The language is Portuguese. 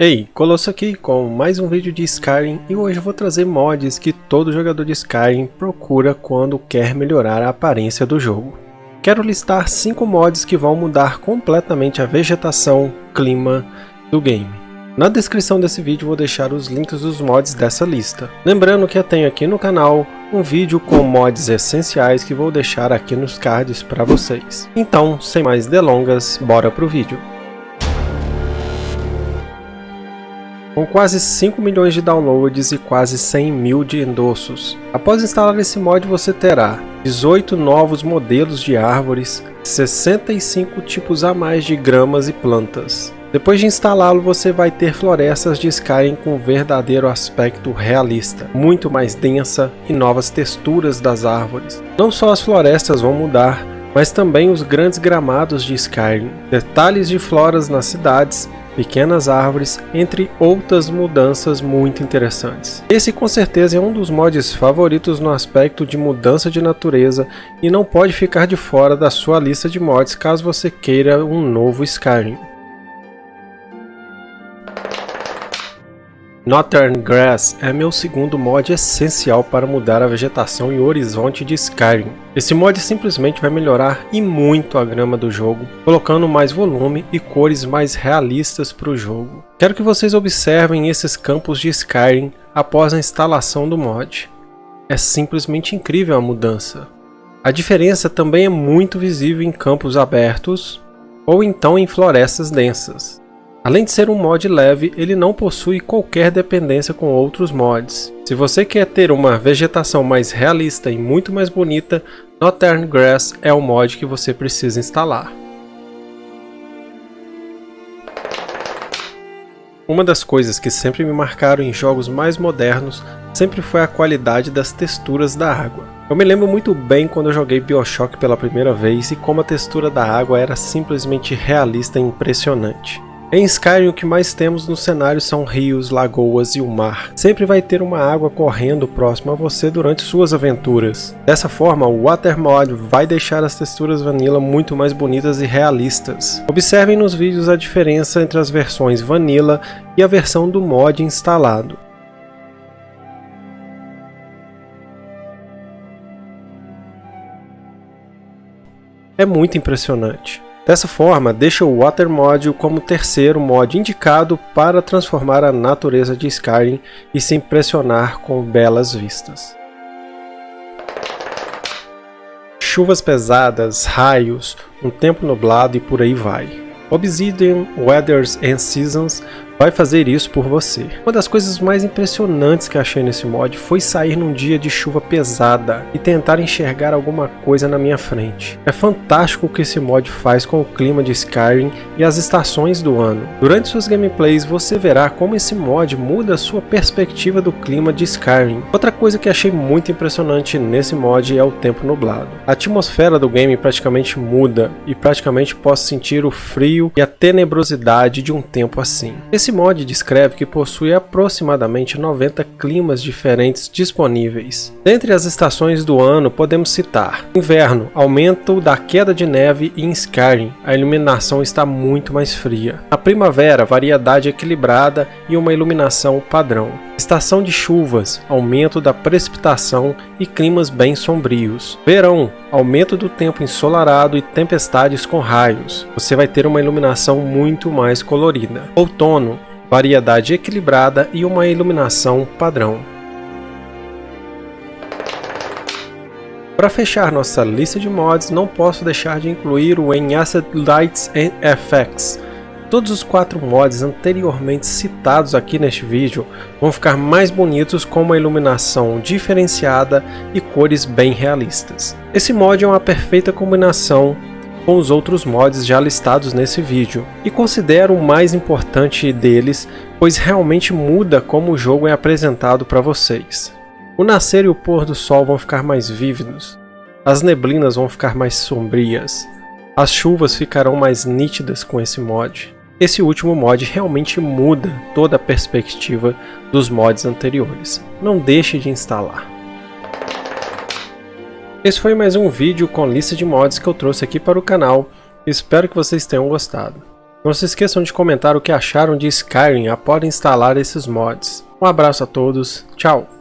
Ei, Colosso aqui com mais um vídeo de Skyrim e hoje eu vou trazer mods que todo jogador de Skyrim procura quando quer melhorar a aparência do jogo. Quero listar 5 mods que vão mudar completamente a vegetação, clima do game. Na descrição desse vídeo vou deixar os links dos mods dessa lista. Lembrando que eu tenho aqui no canal um vídeo com mods essenciais que vou deixar aqui nos cards para vocês. Então, sem mais delongas, bora pro vídeo. Com quase 5 milhões de downloads e quase 100 mil de endossos. Após instalar esse mod você terá 18 novos modelos de árvores, 65 tipos a mais de gramas e plantas. Depois de instalá-lo, você vai ter florestas de Skyrim com verdadeiro aspecto realista, muito mais densa e novas texturas das árvores. Não só as florestas vão mudar, mas também os grandes gramados de Skyrim, detalhes de floras nas cidades pequenas árvores, entre outras mudanças muito interessantes. Esse com certeza é um dos mods favoritos no aspecto de mudança de natureza e não pode ficar de fora da sua lista de mods caso você queira um novo Skyrim. Northern Grass é meu segundo mod essencial para mudar a vegetação e o horizonte de Skyrim. Esse mod simplesmente vai melhorar e muito a grama do jogo, colocando mais volume e cores mais realistas para o jogo. Quero que vocês observem esses campos de Skyrim após a instalação do mod. É simplesmente incrível a mudança. A diferença também é muito visível em campos abertos ou então em florestas densas. Além de ser um mod leve, ele não possui qualquer dependência com outros mods. Se você quer ter uma vegetação mais realista e muito mais bonita, Northern Grass é o mod que você precisa instalar. Uma das coisas que sempre me marcaram em jogos mais modernos sempre foi a qualidade das texturas da água. Eu me lembro muito bem quando eu joguei Bioshock pela primeira vez e como a textura da água era simplesmente realista e impressionante. Em Skyrim o que mais temos no cenário são rios, lagoas e o mar. Sempre vai ter uma água correndo próximo a você durante suas aventuras. Dessa forma, o Watermod vai deixar as texturas Vanilla muito mais bonitas e realistas. Observem nos vídeos a diferença entre as versões Vanilla e a versão do mod instalado. É muito impressionante. Dessa forma, deixa o Water Mod como terceiro mod indicado para transformar a natureza de Skyrim e se impressionar com belas vistas. Chuvas pesadas, raios, um tempo nublado e por aí vai. Obsidian Weathers and Seasons vai fazer isso por você. Uma das coisas mais impressionantes que achei nesse mod foi sair num dia de chuva pesada e tentar enxergar alguma coisa na minha frente. É fantástico o que esse mod faz com o clima de Skyrim e as estações do ano. Durante suas gameplays você verá como esse mod muda sua perspectiva do clima de Skyrim. Outra coisa que achei muito impressionante nesse mod é o tempo nublado. A atmosfera do game praticamente muda e praticamente posso sentir o frio e a tenebrosidade de um tempo assim. Esse esse mod descreve que possui aproximadamente 90 climas diferentes disponíveis. Dentre as estações do ano podemos citar Inverno, aumento da queda de neve e em Skyrim, a iluminação está muito mais fria. A primavera, variedade equilibrada e uma iluminação padrão. Estação de chuvas, aumento da precipitação e climas bem sombrios. Verão, aumento do tempo ensolarado e tempestades com raios. Você vai ter uma iluminação muito mais colorida. Outono, variedade equilibrada e uma iluminação padrão. Para fechar nossa lista de mods, não posso deixar de incluir o Enhanced Lights and Effects, Todos os quatro mods anteriormente citados aqui neste vídeo vão ficar mais bonitos com uma iluminação diferenciada e cores bem realistas. Esse mod é uma perfeita combinação com os outros mods já listados nesse vídeo, e considero o mais importante deles, pois realmente muda como o jogo é apresentado para vocês. O nascer e o pôr do sol vão ficar mais vívidos, as neblinas vão ficar mais sombrias, as chuvas ficarão mais nítidas com esse mod. Esse último mod realmente muda toda a perspectiva dos mods anteriores. Não deixe de instalar. Esse foi mais um vídeo com lista de mods que eu trouxe aqui para o canal. Espero que vocês tenham gostado. Não se esqueçam de comentar o que acharam de Skyrim após instalar esses mods. Um abraço a todos, tchau!